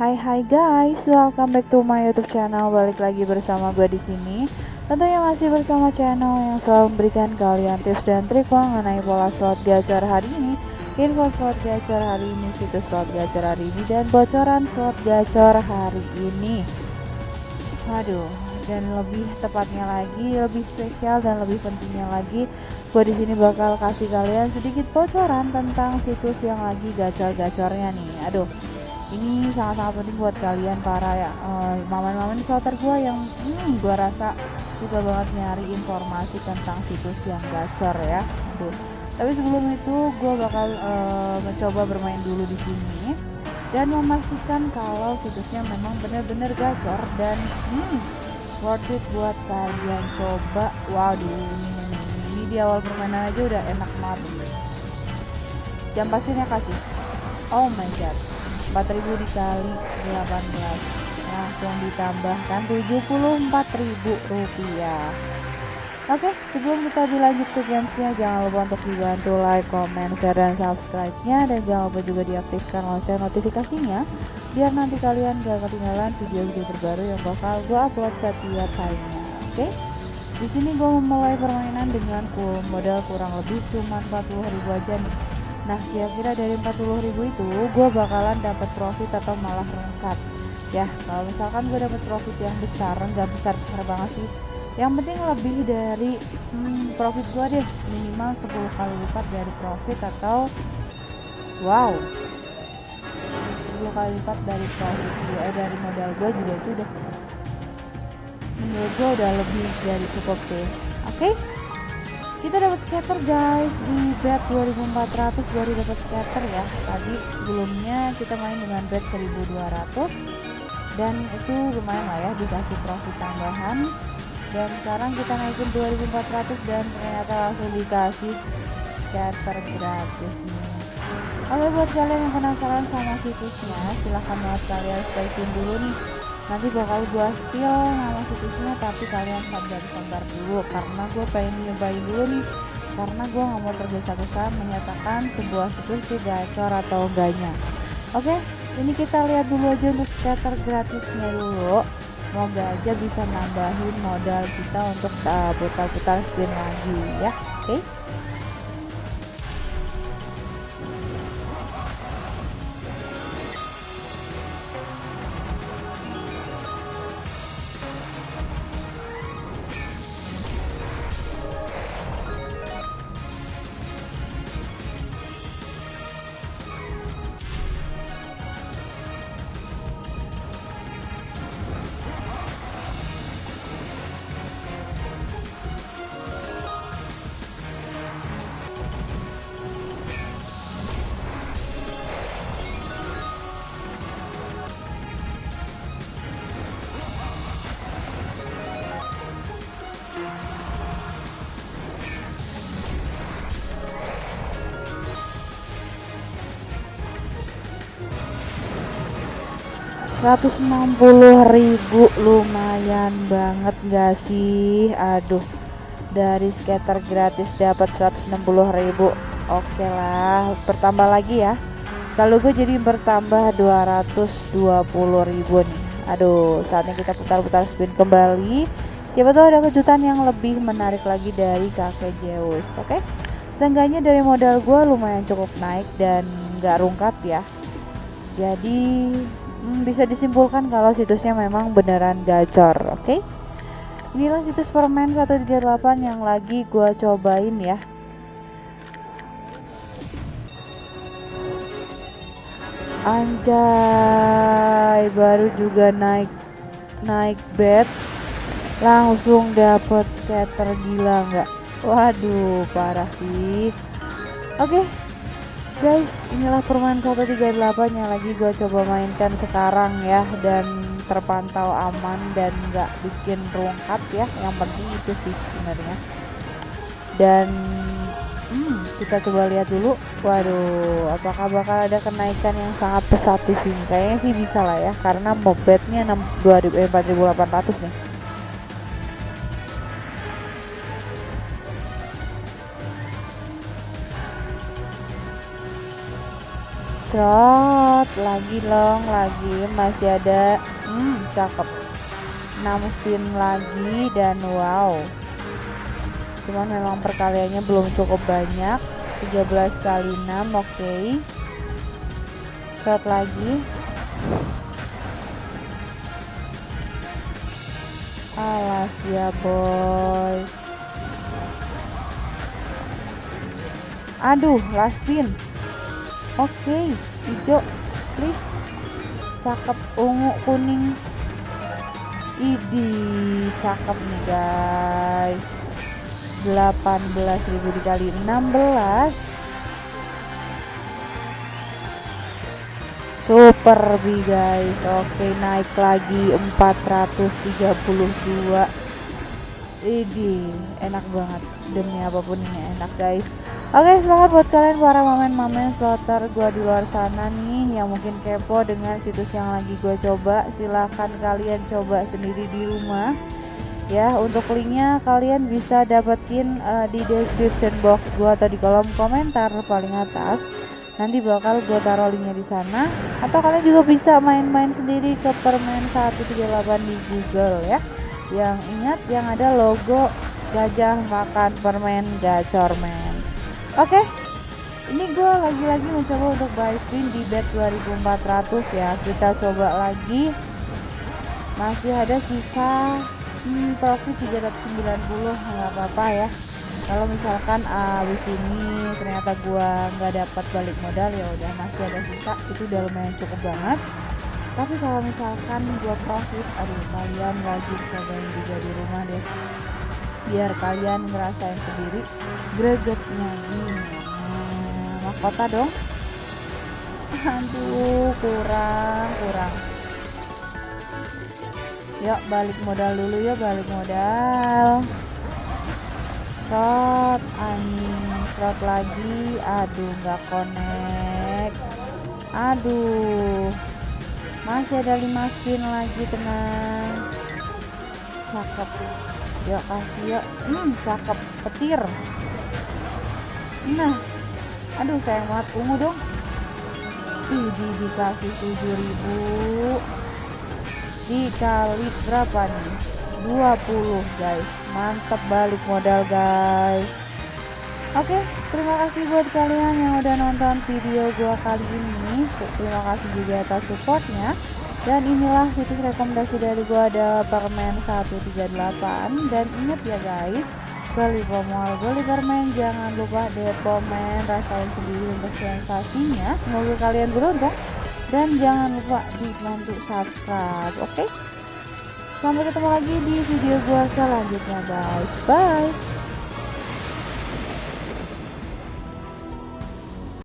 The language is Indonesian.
Hai hai guys, welcome back to my YouTube channel. Balik lagi bersama gue di sini. Tentunya masih bersama channel yang selalu memberikan kalian tips dan trik mengenai pola slot gacor hari ini, info slot gacor hari ini, situs slot gacor hari ini, dan bocoran slot gacor hari ini. Waduh, dan lebih tepatnya lagi, lebih spesial dan lebih pentingnya lagi, gue di sini bakal kasih kalian sedikit bocoran tentang situs yang lagi gacor-gacornya nih. Aduh, ini sangat-sangat penting buat kalian para ya uh, maman-maman slotter gue yang hmm, gue rasa suka banget nyari informasi tentang situs yang gacor ya. Aduh. Tapi sebelum itu gue bakal uh, mencoba bermain dulu di sini dan memastikan kalau situsnya memang benar-benar gacor dan hmm, worth it buat kalian coba. Waduh ini, ini di awal permainan aja udah enak banget. Jam pastinya kasih. Oh my god 4000 dikali 18 langsung ditambahkan 74.000 rupiah. Oke, sebelum kita dilanjut ke gamesnya, jangan lupa untuk dibantu like, comment, share, dan subscribe-nya. Dan jangan lupa juga diaktifkan lonceng notifikasinya biar nanti kalian gak ketinggalan video-video terbaru yang bakal gue upload setiap harinya. Oke, di sini gue memulai permainan dengan modal kurang lebih cuma 40.000 aja nih Nah kira-kira dari 40 ribu itu gue bakalan dapat profit atau malah rungkat Ya kalau misalkan gue dapat profit yang besar nggak besar besar banget sih. Yang penting lebih dari hmm, profit gue deh. Minimal 10 kali lipat dari profit atau Wow. 10 kali lipat dari profit gue eh, dari modal gue juga itu udah menurut gue udah lebih dari cukup sih. Oke? okay? Kita dapat scatter guys. Di bet 2400 baru dapat scatter ya. Tadi sebelumnya kita main dengan bet 1200 dan itu lumayan lah ya dikasih profit tambahan. Dan sekarang kita naikin 2400 dan ternyata langsung dikasih scatter gratis nih. Oke buat kalian yang penasaran sama situsnya silahkan banget kalian stay tune dulu nih nanti bakal gua spill nama situsnya tapi kalian sabar-sabar dulu. Karena gue pengen nyobain dulu nih. Karena gue nggak mau tergesa-gesa menyatakan sebuah situs itu gacor atau enggaknya. Oke ini kita lihat dulu aja untuk scatter gratisnya dulu. Semoga aja bisa nambahin modal kita untuk uh, putar-putar spin lagi ya. Oke. okay? 160 ribu lumayan banget gak sih? Aduh dari skater gratis dapat 160 ribu. Oke lah bertambah lagi ya. Kalau gue jadi bertambah 220 ribu nih. Aduh saatnya kita putar-putar spin kembali. Siapa tahu ada kejutan yang lebih menarik lagi dari kakek Zeus oke? Okay? seenggaknya dari modal gue lumayan cukup naik dan gak rungkat ya jadi hmm, bisa disimpulkan kalau situsnya memang beneran gacor oke? Okay? inilah situs permen 138 yang lagi gua cobain ya. Anjay baru juga naik naik bed langsung dapet scatter gila nggak? Waduh parah sih. Oke okay, guys inilah permainan 138 yang lagi gue coba mainkan sekarang ya dan terpantau aman dan nggak bikin rungkat ya. Yang penting itu sih sebenarnya. Dan hmm, kita coba lihat dulu. Waduh apakah bakal ada kenaikan yang sangat pesat di sini? Kayaknya sih bisa lah ya karena mobetnya 6 eh, 4800 nih Shot lagi long lagi masih ada hmm cakep. 6 spin lagi dan wow. Cuman memang perkaliannya belum cukup banyak. 13 kali 6 oke. Okay. shot lagi. Alas ya boy. Aduh last spin oke okay. hijau. Please. Cakep ungu kuning. Idi cakep nih guys. 18.000 dikali 16 super big guys. Oke naik lagi 432 ini enak banget. Demi apa pun ini enak guys Oke selamat buat kalian para momen-momen slotter gue di luar sana nih yang mungkin kepo dengan situs yang lagi gue coba. Silahkan kalian coba sendiri di rumah. Ya untuk linknya kalian bisa dapetin uh, di description box gue atau di kolom komentar paling atas. Nanti bakal gue taruh linknya di sana. Atau kalian juga bisa main-main sendiri ke permen 138 di Google ya. Yang ingat yang ada logo gajah makan permen gacormen Oke, okay. ini gue lagi-lagi mencoba untuk buy spin di bet 2400 ya. Kita coba lagi. Masih ada sisa hmm, profit 390 nggak apa-apa ya. Kalau misalkan abis ini ternyata gue nggak dapat balik modal ya udah masih ada sisa itu udah lumayan cukup banget. Tapi kalau misalkan gue profit, aduh kalian wajib cobain juga di rumah deh biar kalian ngerasain sendiri gregetnya. Nah, mahkota dong. Aduh kurang kurang. Yuk balik modal dulu ya balik modal. Shot anjing shot lagi. Aduh nggak connect. Aduh. Masih ada 5 spin lagi tenang. Cakep ya kasih ya. Hmm cakep petir. Nah aduh sayang banget. Ungu dong. Ih di dikasih 7000 dikali berapa nih? 20 guys. Mantap balik modal guys. Oke, okay, terima kasih buat kalian yang udah nonton video gua kali ini. Terima kasih juga atas supportnya dan inilah situs rekomendasi dari gua ada permen 138 dan ingat ya guys beli pemol beli permen. Jangan lupa depomen rasain sendiri untuk sensasinya. Semoga kalian beruntung. Dan jangan lupa dibantu subscribe oke? Okay? sampai ketemu lagi di video gua selanjutnya guys. Bye